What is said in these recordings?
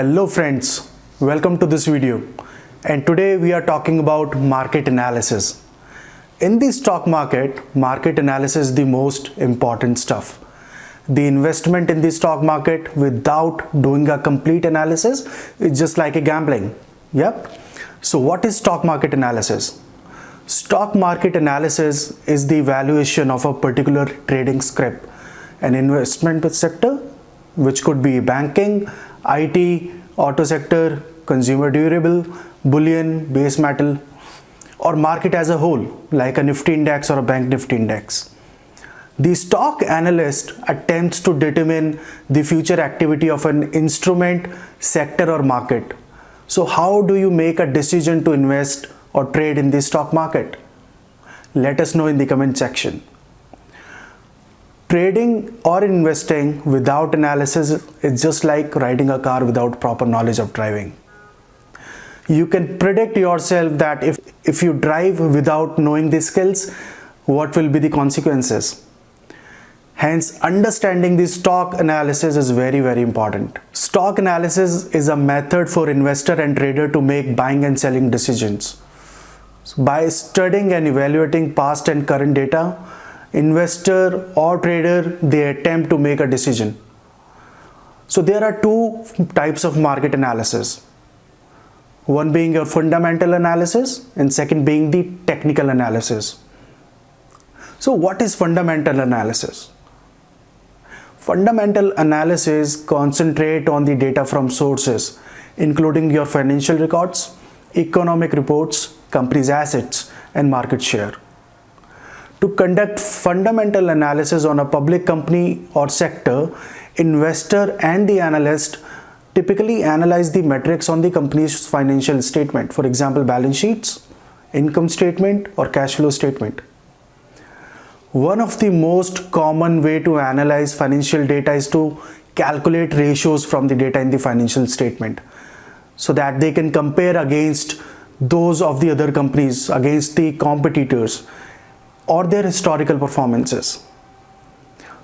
Hello friends, welcome to this video and today we are talking about market analysis. In the stock market, market analysis is the most important stuff. The investment in the stock market without doing a complete analysis is just like a gambling. Yep. So what is stock market analysis? Stock market analysis is the valuation of a particular trading script, an investment sector, which could be banking, IT, auto sector, consumer durable, bullion, base metal, or market as a whole, like a Nifty index or a bank Nifty index. The stock analyst attempts to determine the future activity of an instrument, sector, or market. So, how do you make a decision to invest or trade in the stock market? Let us know in the comment section. Trading or investing without analysis is just like riding a car without proper knowledge of driving. You can predict yourself that if, if you drive without knowing the skills, what will be the consequences. Hence, understanding the stock analysis is very, very important. Stock analysis is a method for investor and trader to make buying and selling decisions. So by studying and evaluating past and current data, investor or trader, they attempt to make a decision. So there are two types of market analysis. One being your fundamental analysis and second being the technical analysis. So what is fundamental analysis? Fundamental analysis concentrate on the data from sources, including your financial records, economic reports, company's assets, and market share. To conduct fundamental analysis on a public company or sector, investor and the analyst typically analyze the metrics on the company's financial statement, for example, balance sheets, income statement, or cash flow statement. One of the most common way to analyze financial data is to calculate ratios from the data in the financial statement so that they can compare against those of the other companies, against the competitors or their historical performances.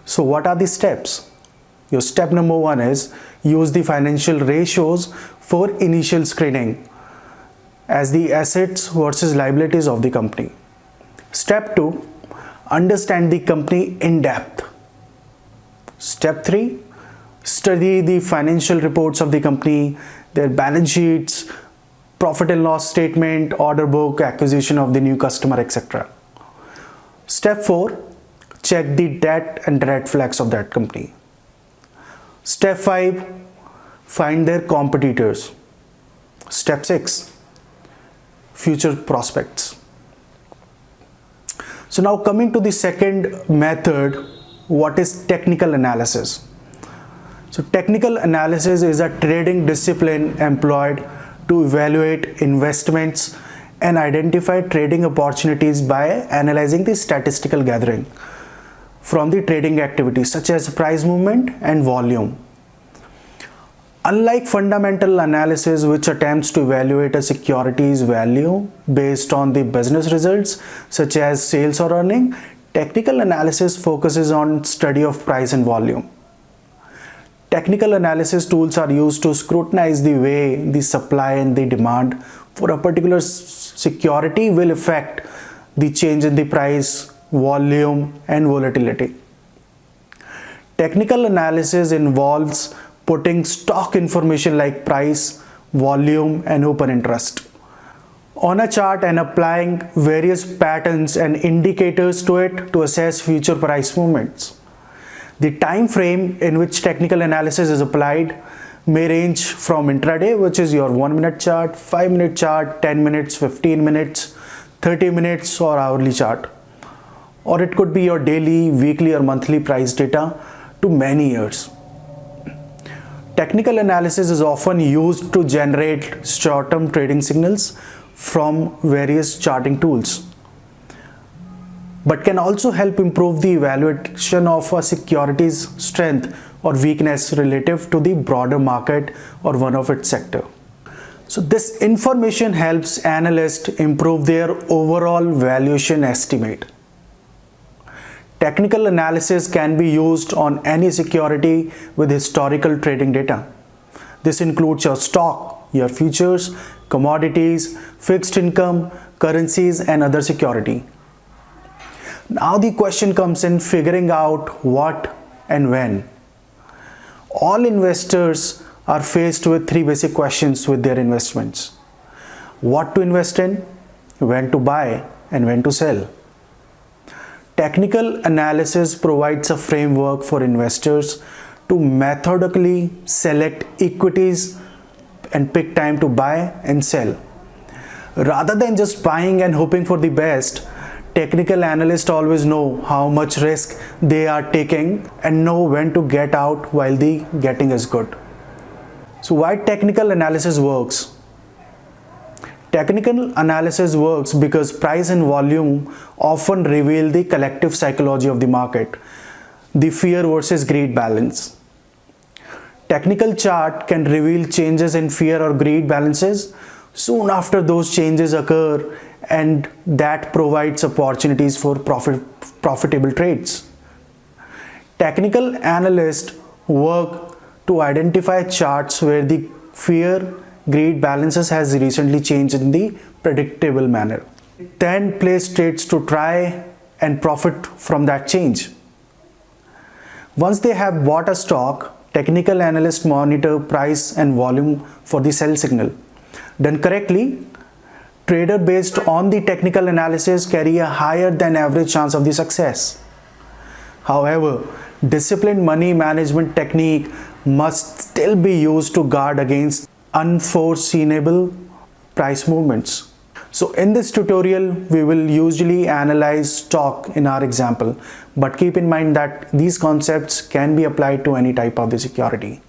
So what are the steps? Your step number one is use the financial ratios for initial screening as the assets versus liabilities of the company. Step two, understand the company in depth. Step 3 study the financial reports of the company, their balance sheets, profit and loss statement, order book, acquisition of the new customer, etc. Step 4 check the debt and red flags of that company. Step 5 find their competitors. Step 6 future prospects. So now coming to the second method, what is technical analysis? So technical analysis is a trading discipline employed to evaluate investments and identify trading opportunities by analyzing the statistical gathering from the trading activities such as price movement and volume. Unlike fundamental analysis which attempts to evaluate a security's value based on the business results such as sales or earning, technical analysis focuses on study of price and volume. Technical analysis tools are used to scrutinize the way the supply and the demand for a particular security will affect the change in the price, volume and volatility. Technical analysis involves putting stock information like price, volume and open interest on a chart and applying various patterns and indicators to it to assess future price movements. The time frame in which technical analysis is applied may range from intraday which is your 1 minute chart, 5 minute chart, 10 minutes, 15 minutes, 30 minutes or hourly chart or it could be your daily, weekly or monthly price data to many years. Technical analysis is often used to generate short-term trading signals from various charting tools but can also help improve the evaluation of a security's strength or weakness relative to the broader market or one of its sector. So this information helps analysts improve their overall valuation estimate. Technical analysis can be used on any security with historical trading data. This includes your stock, your futures, commodities, fixed income, currencies and other security. Now the question comes in figuring out what and when. All investors are faced with three basic questions with their investments. What to invest in, when to buy and when to sell. Technical analysis provides a framework for investors to methodically select equities and pick time to buy and sell. Rather than just buying and hoping for the best, technical analysts always know how much risk they are taking and know when to get out while the getting is good. So why technical analysis works? Technical analysis works because price and volume often reveal the collective psychology of the market, the fear versus greed balance. Technical chart can reveal changes in fear or greed balances soon after those changes occur and that provides opportunities for profit, profitable trades. Technical analysts work to identify charts where the fear greed balances has recently changed in the predictable manner. Then place trades to try and profit from that change. Once they have bought a stock, technical analysts monitor price and volume for the sell signal. Done correctly, trader based on the technical analysis carry a higher than average chance of the success. However, disciplined money management technique must still be used to guard against unforeseeable price movements. So in this tutorial, we will usually analyze stock in our example, but keep in mind that these concepts can be applied to any type of the security.